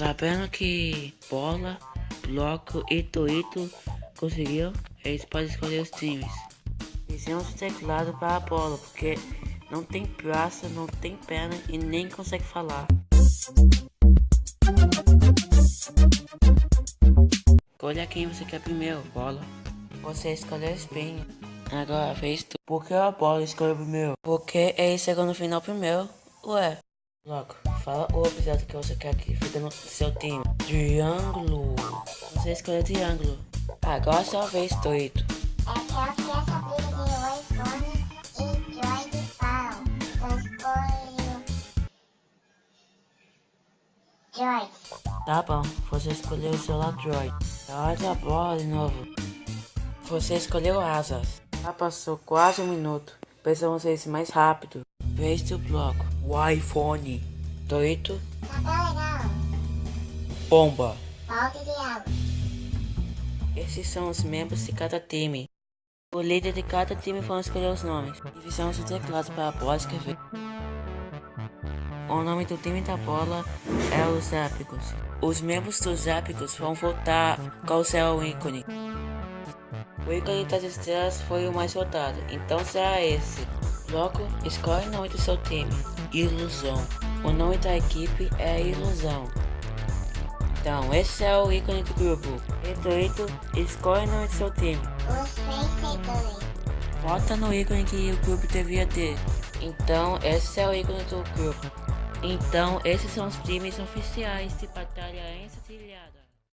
Sabendo que Bola, Bloco e Toito conseguiram, eles podem escolher os times. Fizemos o teclado para a bola, porque não tem braço, não tem perna e nem consegue falar. Escolha quem você quer primeiro, bola. Você escolheu espinho. Agora fez tu. Por que a bola escolheu primeiro? Porque ele chegou no final primeiro. Ué. Logo, fala o objeto que você quer que fique no seu time. Triângulo. Você escolheu triângulo. Agora é sua vez, Toito. É que eu queria saber de iPhone e Droid falam. Eu escolho... Droid. Tá bom, você escolheu o celular Droid. Olha a bola de novo. Você escolheu asas. Já passou quase um minuto. Precisamos ser mais rápido. Vez do bloco. O iPhone. Legal. Bomba. Esses são os membros de cada time. O líder de cada time vão escolher os nomes. E fizemos o teclado para a bola escrever. O nome do time da bola é os Épicos. Os membros dos Épicos vão votar qual será o ícone. O ícone das estrelas foi o mais votado, então será esse. Logo, escolhe o nome do seu time. Ilusão. O nome da equipe é Ilusão. Então, esse é o ícone do grupo. Redoito, escolhe o nome do seu time. Vota no ícone que o grupo devia ter. Então, esse é o ícone do grupo. Então, esses são os times oficiais de batalha encilhada.